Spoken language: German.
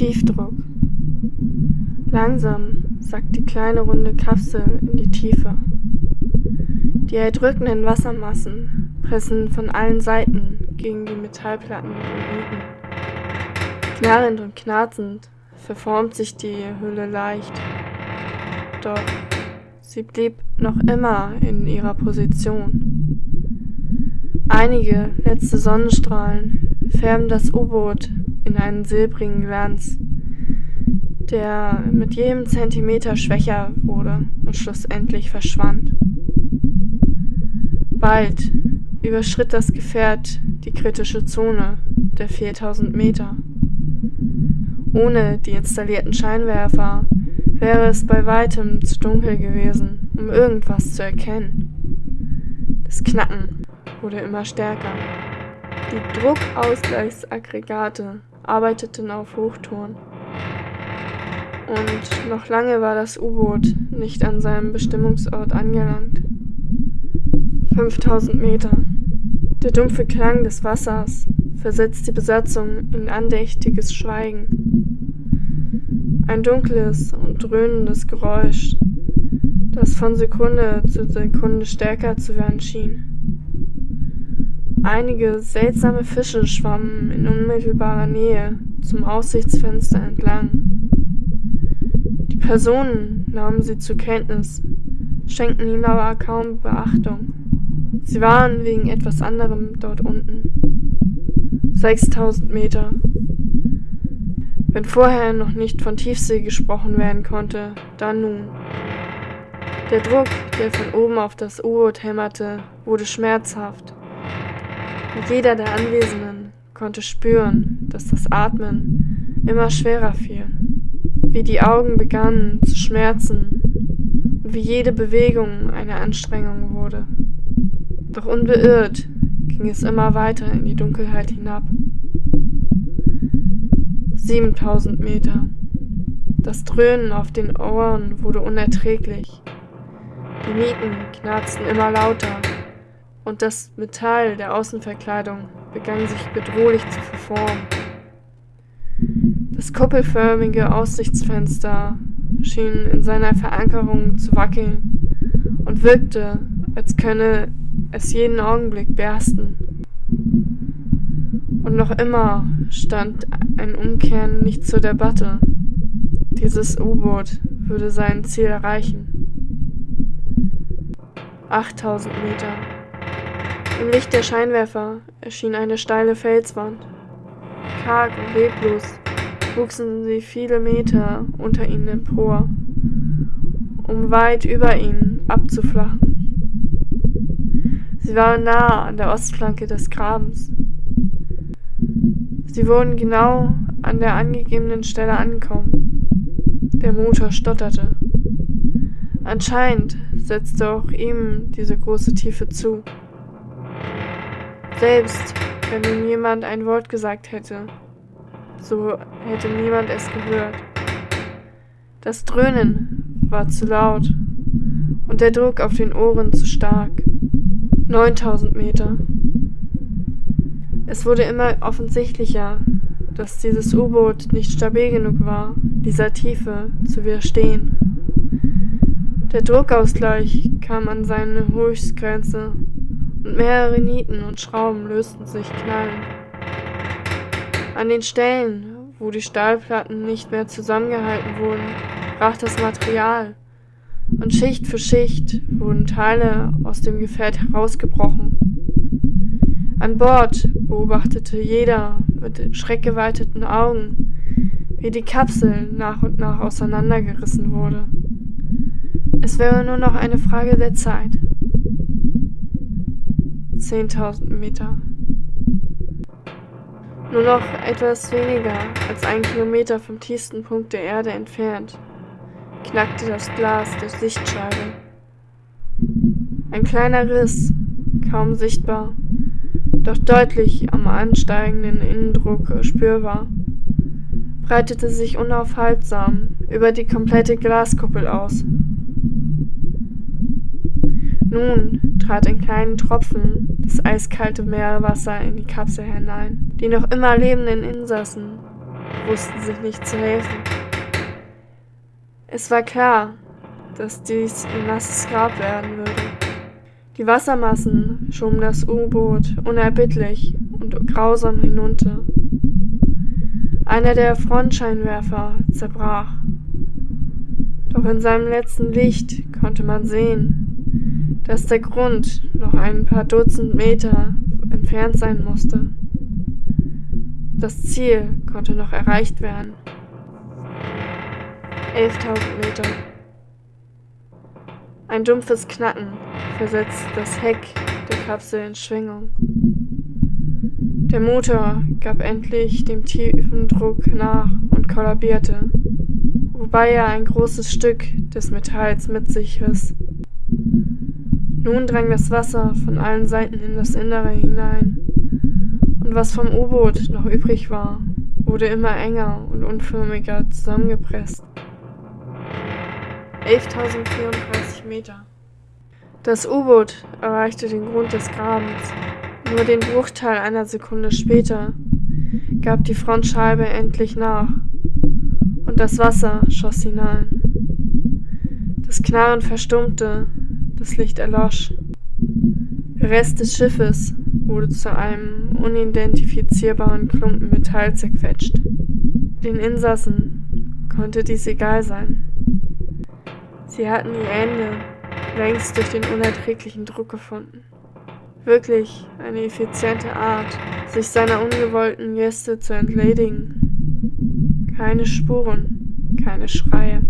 Tiefdruck. Langsam sackt die kleine runde Kapsel in die Tiefe. Die erdrückenden Wassermassen pressen von allen Seiten gegen die Metallplatten im Rücken. Knarrend und knarzend verformt sich die Hülle leicht. Doch sie blieb noch immer in ihrer Position. Einige letzte Sonnenstrahlen färben das U-Boot in einen silbrigen Glanz, der mit jedem Zentimeter schwächer wurde und schlussendlich verschwand. Bald überschritt das Gefährt die kritische Zone der 4000 Meter. Ohne die installierten Scheinwerfer wäre es bei weitem zu dunkel gewesen, um irgendwas zu erkennen. Das Knacken wurde immer stärker. Die Druckausgleichsaggregate arbeiteten auf Hochtouren. Und noch lange war das U-Boot nicht an seinem Bestimmungsort angelangt. 5000 Meter. Der dumpfe Klang des Wassers versetzt die Besatzung in andächtiges Schweigen. Ein dunkles und dröhnendes Geräusch, das von Sekunde zu Sekunde stärker zu werden schien. Einige seltsame Fische schwammen in unmittelbarer Nähe zum Aussichtsfenster entlang. Die Personen nahmen sie zur Kenntnis, schenkten ihnen aber kaum Beachtung. Sie waren wegen etwas anderem dort unten. 6000 Meter. Wenn vorher noch nicht von Tiefsee gesprochen werden konnte, dann nun. Der Druck, der von oben auf das U-Boot hämmerte, wurde schmerzhaft. Jeder der Anwesenden konnte spüren, dass das Atmen immer schwerer fiel, wie die Augen begannen zu schmerzen und wie jede Bewegung eine Anstrengung wurde. Doch unbeirrt ging es immer weiter in die Dunkelheit hinab. 7000 Meter. Das Dröhnen auf den Ohren wurde unerträglich. Die Mieten knarzten immer lauter und das Metall der Außenverkleidung begann sich bedrohlich zu verformen. Das kuppelförmige Aussichtsfenster schien in seiner Verankerung zu wackeln und wirkte, als könne es jeden Augenblick bersten. Und noch immer stand ein Umkehren nicht zur Debatte. Dieses U-Boot würde sein Ziel erreichen. 8000 Meter. Im Licht der Scheinwerfer erschien eine steile Felswand. Karg und leblos wuchsen sie viele Meter unter ihnen empor, um weit über ihnen abzuflachen. Sie waren nahe an der Ostflanke des Grabens. Sie wurden genau an der angegebenen Stelle ankommen. Der Motor stotterte. Anscheinend setzte auch ihm diese große Tiefe zu. Selbst wenn nun jemand ein Wort gesagt hätte, so hätte niemand es gehört. Das Dröhnen war zu laut und der Druck auf den Ohren zu stark. 9000 Meter. Es wurde immer offensichtlicher, dass dieses U-Boot nicht stabil genug war, dieser Tiefe zu widerstehen. Der Druckausgleich kam an seine Höchstgrenze mehrere Nieten und Schrauben lösten sich knallend. An den Stellen, wo die Stahlplatten nicht mehr zusammengehalten wurden, brach das Material und Schicht für Schicht wurden Teile aus dem Gefährt herausgebrochen. An Bord beobachtete jeder mit schreckgeweiteten Augen, wie die Kapsel nach und nach auseinandergerissen wurde. Es wäre nur noch eine Frage der Zeit. 10.000 Meter. Nur noch etwas weniger als ein Kilometer vom tiefsten Punkt der Erde entfernt knackte das Glas der Sichtscheibe. Ein kleiner Riss, kaum sichtbar, doch deutlich am ansteigenden Innendruck spürbar, breitete sich unaufhaltsam über die komplette Glaskuppel aus. Nun trat in kleinen Tropfen das eiskalte Meerwasser in die Kapsel hinein. Die noch immer lebenden Insassen wussten sich nicht zu helfen. Es war klar, dass dies ein nasses Grab werden würde. Die Wassermassen schoben das U-Boot unerbittlich und grausam hinunter. Einer der Frontscheinwerfer zerbrach. Doch in seinem letzten Licht konnte man sehen, dass der Grund noch ein paar Dutzend Meter entfernt sein musste. Das Ziel konnte noch erreicht werden. 11.000 Meter. Ein dumpfes Knacken versetzt das Heck der Kapsel in Schwingung. Der Motor gab endlich dem tiefen Druck nach und kollabierte, wobei er ein großes Stück des Metalls mit sich riss. Nun drang das Wasser von allen Seiten in das Innere hinein, und was vom U-Boot noch übrig war, wurde immer enger und unförmiger zusammengepresst. 11.034 Meter. Das U-Boot erreichte den Grund des Grabens nur den Bruchteil einer Sekunde später gab die Frontscheibe endlich nach und das Wasser schoss hinein. Das Knarren verstummte, das Licht erlosch. Der Rest des Schiffes wurde zu einem unidentifizierbaren Klumpen Metall zerquetscht. Den Insassen konnte dies egal sein. Sie hatten ihr Ende längst durch den unerträglichen Druck gefunden. Wirklich eine effiziente Art, sich seiner ungewollten Gäste zu entledigen. Keine Spuren, keine Schreie.